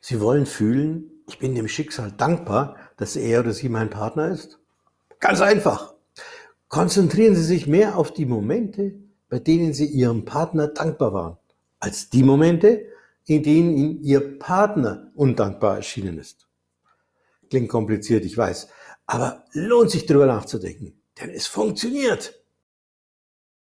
Sie wollen fühlen, ich bin dem Schicksal dankbar, dass er oder sie mein Partner ist? Ganz einfach. Konzentrieren Sie sich mehr auf die Momente, bei denen Sie Ihrem Partner dankbar waren, als die Momente, in denen Ihnen Ihr Partner undankbar erschienen ist. Klingt kompliziert, ich weiß, aber lohnt sich darüber nachzudenken, denn es funktioniert.